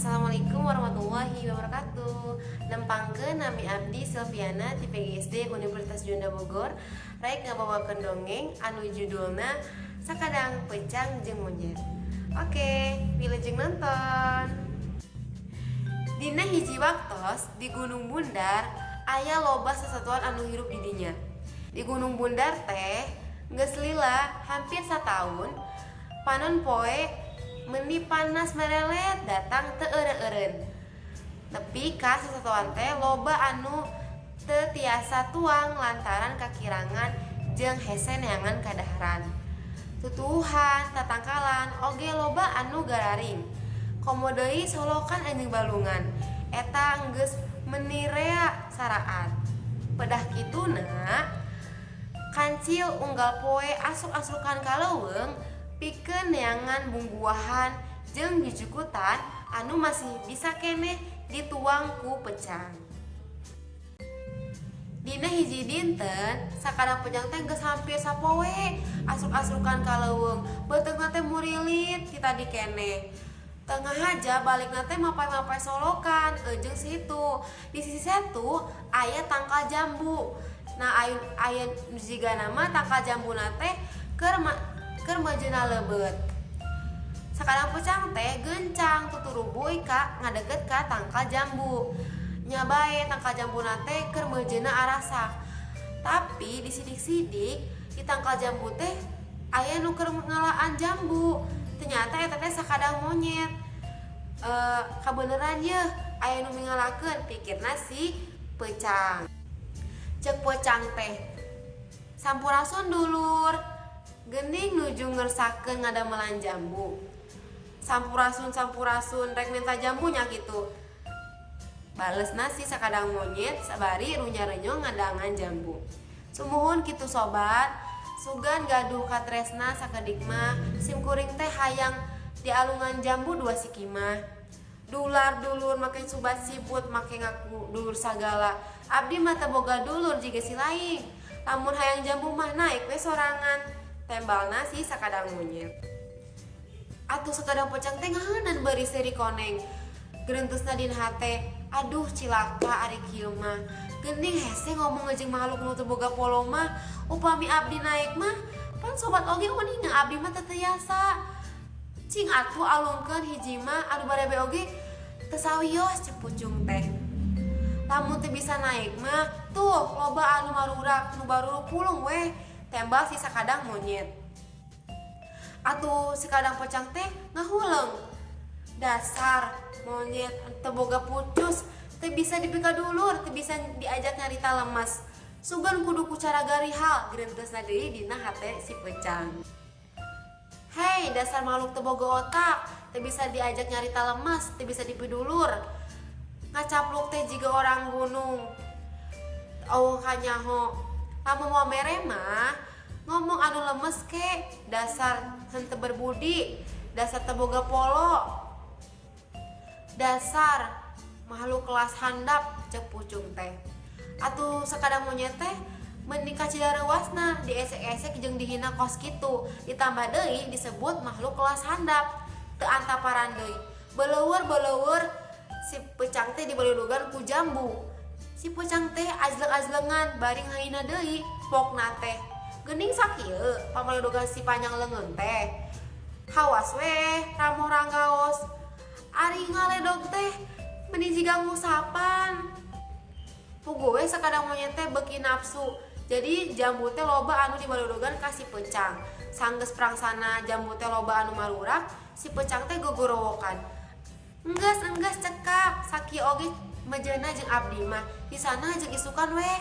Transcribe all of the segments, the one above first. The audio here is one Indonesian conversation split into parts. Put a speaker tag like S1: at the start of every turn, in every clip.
S1: Assalamualaikum warahmatullahi wabarakatuh. Nempangke Nami Abdi Silviana di PGSD Universitas Junda Bogor. Raik ngabawakan dongeng anu judulna Sakadang Pecang Jeng Monyet Oke, wilujeng nonton. Dina hiji waktos di Gunung Bundar Ayah loba sesatuan anu hirup didinya Di Gunung Bundar teh Nges lila hampir setahun Panon poe meni panas merelet datang teeren tepi kas sesuatuan teh loba anu tetiasa tuang lantaran kakirangan jeng hese neangan kadaharan. Tutuhan tatangkalan oge loba anu gararing. Komodoi solokan anjing balungan. Eta geus menirea saraan. Pedah kituna kancil unggal poe asuk-asukan kalauweng pikeun neangan bumbuahan jeung dicukutan anu masih bisa kene dituang ku pecang Dina hiji dinten sakadang pejang teh geus hampir sapoe asuk-asukan kaleuweung beuteung teh murilit kita di kene. Tengah aja balik nate mapai-mapai solokan ejeng situ. Di sisi satu ayah tangkal jambu. Nah ayun ayun jiga nama tangkal jambu nate ker keur majuna lebet. Sekarang pecang teh gencang tuturubuy kak. Ngadeket ka tangkal jambu. Nyabai tangkal jambu nate keur majuna arasak tapi disidik-sidik di tangkal jambu teh ayah nuker ngalaan jambu. Ternyata eta teh sakadang monyet. E, kabeneran ya ayah nu ngalakeun pikirna si pecang. Cek pecang teh. Sampurasun dulur Gening nuju ngersakeun ngadamelan jambu. Sampurasun sampurasun rek minta jambunya gitu. Bales nasi sakadang monyet sabari runya renyong ngadangan jambu. Sumuhun gitu sobat, sugan gaduh katresna sakedikma simkuring teh hayang di alungan jambu dua sikimah. Dular dulur makin subat siput makin ngaku dulur sagala. Abdi mata boga dulur jika si lain. Lamun hayang jambu mah naik we sorangan tembal nasi sakadang monyet. Atau sekadang pocang tengah dan beri seri koneng. Gerentus nadin hate aduh cilaka ari kieu mah. Gening hese ngomong ngejeng makhluk nu boga polo mah upami abdi naik mah pan sobat oge uninga abdi mah teteyasa cing atuh alungkeun hiji mah anu barebe oge tesawios cepucung teh. Lamun teu bisa naik mah tuh loba anu marurak nu baru pulung weh tembal si sakadang monyet. Atau si kadang pocang teh ngahuleng. Dasar monyet teboga pucus teh bisa dipika dulur teh bisa diajak nyarita lemas. Sugan kudu ku cara garihal gerintes deui dina hate si pecang Hei dasar makhluk teboga otak teh bisa diajak nyarita lemas teh bisa dipidulur ngacapluk teh juga orang gunung. Oh kanyaho kamu mau mere mah ngomong anu lemes ke? Dasar hente berbudi dasar teboga polo. Dasar makhluk kelas handap cek pucung teh. Atau sekadang monyet teh menikah cidara wasna di esek-esek jeng dihina kos gitu ditambah deui disebut makhluk kelas handap. Te antaparan deui. Beleur beleur si pecang teh dibeludugan ku jambu si pucang teh ajleng-ajlengan baring haina deui pokna teh. Gening sakieu pamaludogan si panjang leungeun teh. Hawas weh ramo ranggaos. Ari ngaledog teh meni jiga ngusapan pugu weh sakadang monyet teh beki nafsu jadi jambu teh loba anu di baludogan kasih pecang sanggeus prangsana jambu teh loba anu marurak si pecang teh gogorowokan enggas enggas cekap saki oge majana jeng abdi mah. Di sana jeng isukan weh.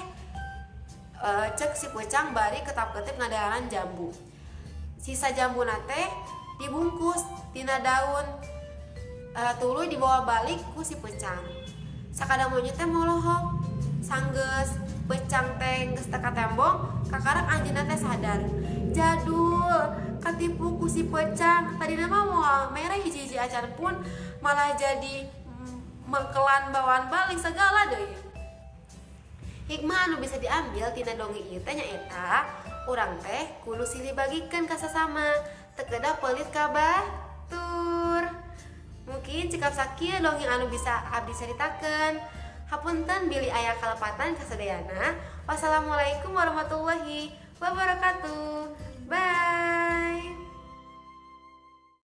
S1: E, cek si pecang bari ketap ketip ngadaran jambu. Sisa jambu nate dibungkus tina daun e, tulu dibawa balik ku si pecang sakadang monyet teh molohok sangges pecang teh geus teka tembong kakarak anjeunna teh sadar. Jadul katipu ku si pecang tadi nama mau merah hiji-hiji acan pun malah jadi mengkelan bawaan balik segala deh. Hikmah anu bisa diambil tina dongeng ieu teh nyaeta urang teh kudu silih bagikan ka sasama tekedah pelit kabah tur mungkin cekap sakit dong yang anu bisa abdi ceritakan hapunten Billy ayah kalepatan kasadayana wassalamualaikum warahmatullahi wabarakatuh